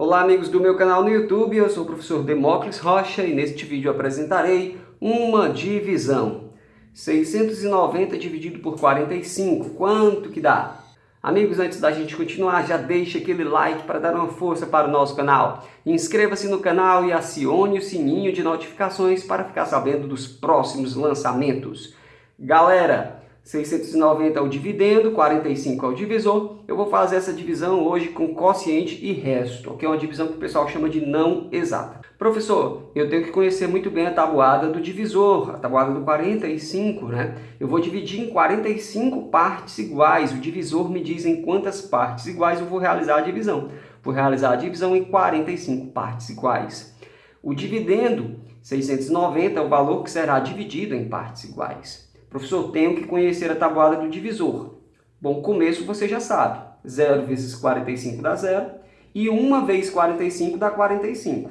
Olá amigos do meu canal no YouTube, eu sou o professor Demócles Rocha e neste vídeo apresentarei uma divisão. 690 dividido por 45, quanto que dá? Amigos, antes da gente continuar, já deixa aquele like para dar uma força para o nosso canal. Inscreva-se no canal e acione o sininho de notificações para ficar sabendo dos próximos lançamentos. Galera, 690 é o dividendo, 45 é o divisor. Eu vou fazer essa divisão hoje com quociente e resto, que é uma divisão que o pessoal chama de não exata. Professor, eu tenho que conhecer muito bem a tabuada do divisor, a tabuada do 45, né? Eu vou dividir em 45 partes iguais. O divisor me diz em quantas partes iguais eu vou realizar a divisão. Vou realizar a divisão em 45 partes iguais. O dividendo, 690, é o valor que será dividido em partes iguais. Professor, tenho que conhecer a tabuada do divisor. Bom, começo você já sabe. 0 vezes 45 dá 0 e 1 vezes 45 dá 45.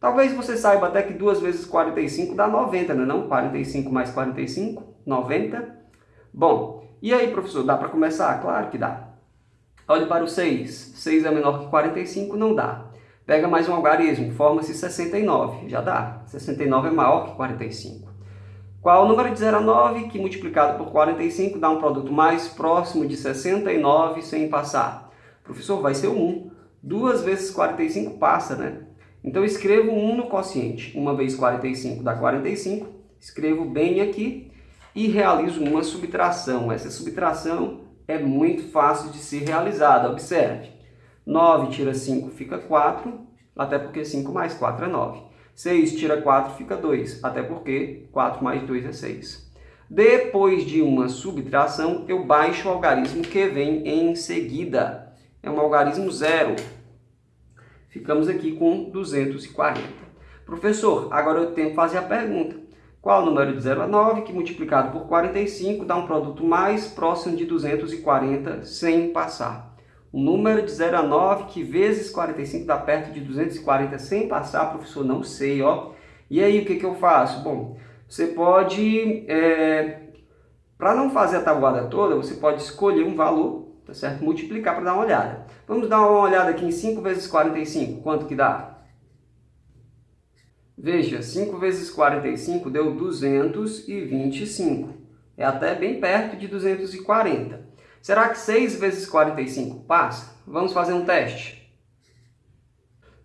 Talvez você saiba até que 2 vezes 45 dá 90, não é não? 45 mais 45, 90. Bom, e aí, professor, dá para começar? Claro que dá. Olhe para o 6. 6 é menor que 45, não dá. Pega mais um algarismo, forma-se 69, já dá. 69 é maior que 45. Qual o número de 0 a 9 que multiplicado por 45 dá um produto mais próximo de 69 sem passar? Professor, vai ser 1. 2 vezes 45 passa, né? Então escrevo 1 no quociente. 1 vezes 45 dá 45. Escrevo bem aqui e realizo uma subtração. Essa subtração é muito fácil de ser realizada. Observe. 9 tira 5 fica 4, até porque 5 mais 4 é 9. 6 tira 4 fica 2, até porque 4 mais 2 é 6. Depois de uma subtração, eu baixo o algarismo que vem em seguida. É um algarismo zero. Ficamos aqui com 240. Professor, agora eu tenho que fazer a pergunta. Qual o número de 0 a 9 que multiplicado por 45 dá um produto mais próximo de 240 sem passar? O número de 0 a 9, que vezes 45 dá perto de 240 sem passar, professor, não sei, ó. E aí, o que, que eu faço? Bom, você pode, é, para não fazer a tabuada toda, você pode escolher um valor, tá certo? Multiplicar para dar uma olhada. Vamos dar uma olhada aqui em 5 vezes 45, quanto que dá? Veja, 5 vezes 45 deu 225. É até bem perto de 240. Será que 6 vezes 45 passa? Vamos fazer um teste.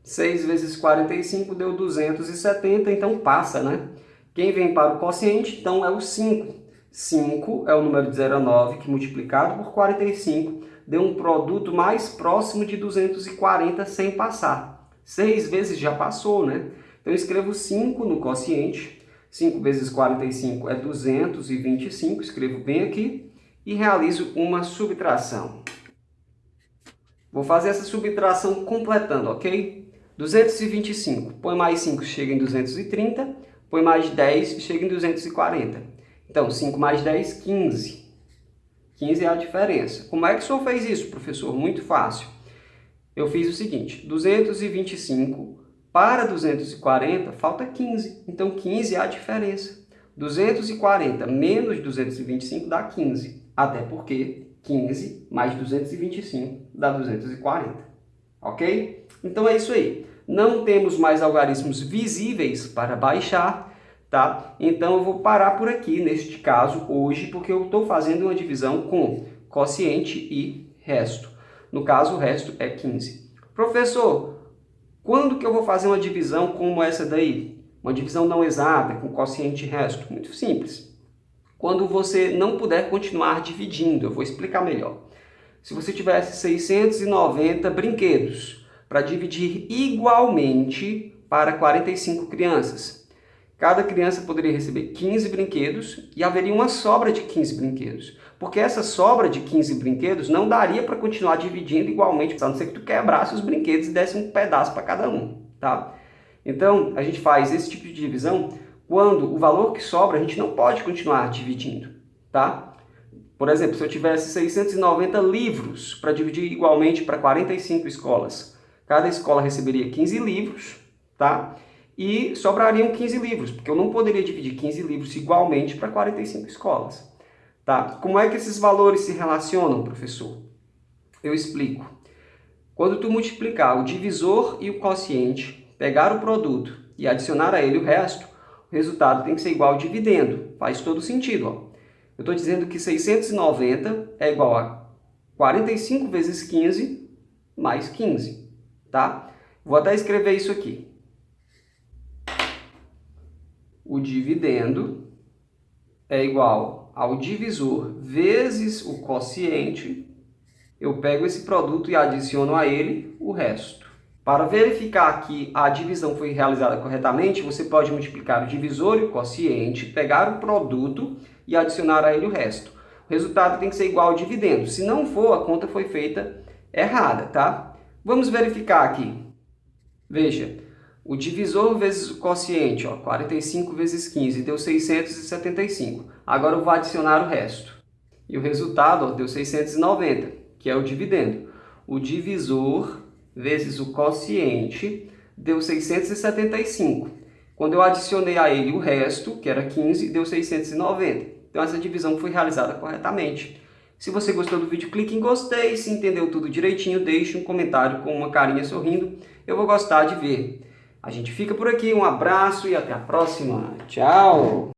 6 vezes 45 deu 270, então passa, né? Quem vem para o quociente, então, é o 5. 5 é o número de 0 a 9, que multiplicado por 45 deu um produto mais próximo de 240 sem passar. 6 vezes já passou, né? Então, eu escrevo 5 no quociente. 5 vezes 45 é 225, escrevo bem aqui e realizo uma subtração. Vou fazer essa subtração completando, ok? 225, põe mais 5, chega em 230, põe mais 10, chega em 240. Então, 5 mais 10, 15. 15 é a diferença. Como é que o senhor fez isso, professor? Muito fácil. Eu fiz o seguinte, 225 para 240, falta 15. Então, 15 é a diferença. 240 menos 225 dá 15 até porque 15 mais 225 dá 240, ok? Então é isso aí. Não temos mais algarismos visíveis para baixar, tá? Então eu vou parar por aqui, neste caso, hoje, porque eu estou fazendo uma divisão com quociente e resto. No caso, o resto é 15. Professor, quando que eu vou fazer uma divisão como essa daí? Uma divisão não exata, com quociente e resto? Muito simples quando você não puder continuar dividindo. Eu vou explicar melhor. Se você tivesse 690 brinquedos para dividir igualmente para 45 crianças, cada criança poderia receber 15 brinquedos e haveria uma sobra de 15 brinquedos. Porque essa sobra de 15 brinquedos não daria para continuar dividindo igualmente, a não ser que tu quebrasse os brinquedos e desse um pedaço para cada um, tá? Então, a gente faz esse tipo de divisão quando o valor que sobra a gente não pode continuar dividindo, tá? Por exemplo, se eu tivesse 690 livros para dividir igualmente para 45 escolas, cada escola receberia 15 livros, tá? E sobrariam 15 livros, porque eu não poderia dividir 15 livros igualmente para 45 escolas, tá? Como é que esses valores se relacionam, professor? Eu explico. Quando tu multiplicar o divisor e o quociente, pegar o produto e adicionar a ele o resto, resultado tem que ser igual ao dividendo. Faz todo sentido. Ó. Eu estou dizendo que 690 é igual a 45 vezes 15 mais 15. Tá? Vou até escrever isso aqui. O dividendo é igual ao divisor vezes o quociente eu pego esse produto e adiciono a ele o resto. Para verificar que a divisão foi realizada corretamente, você pode multiplicar o divisor e o quociente, pegar o produto e adicionar a ele o resto. O resultado tem que ser igual ao dividendo. Se não for, a conta foi feita errada, tá? Vamos verificar aqui. Veja, o divisor vezes o quociente, ó, 45 vezes 15, deu 675. Agora eu vou adicionar o resto. E o resultado ó, deu 690 que é o dividendo. O divisor vezes o quociente deu 675. Quando eu adicionei a ele o resto, que era 15, deu 690. Então essa divisão foi realizada corretamente. Se você gostou do vídeo, clique em gostei. Se entendeu tudo direitinho, deixe um comentário com uma carinha sorrindo. Eu vou gostar de ver. A gente fica por aqui, um abraço e até a próxima. Tchau!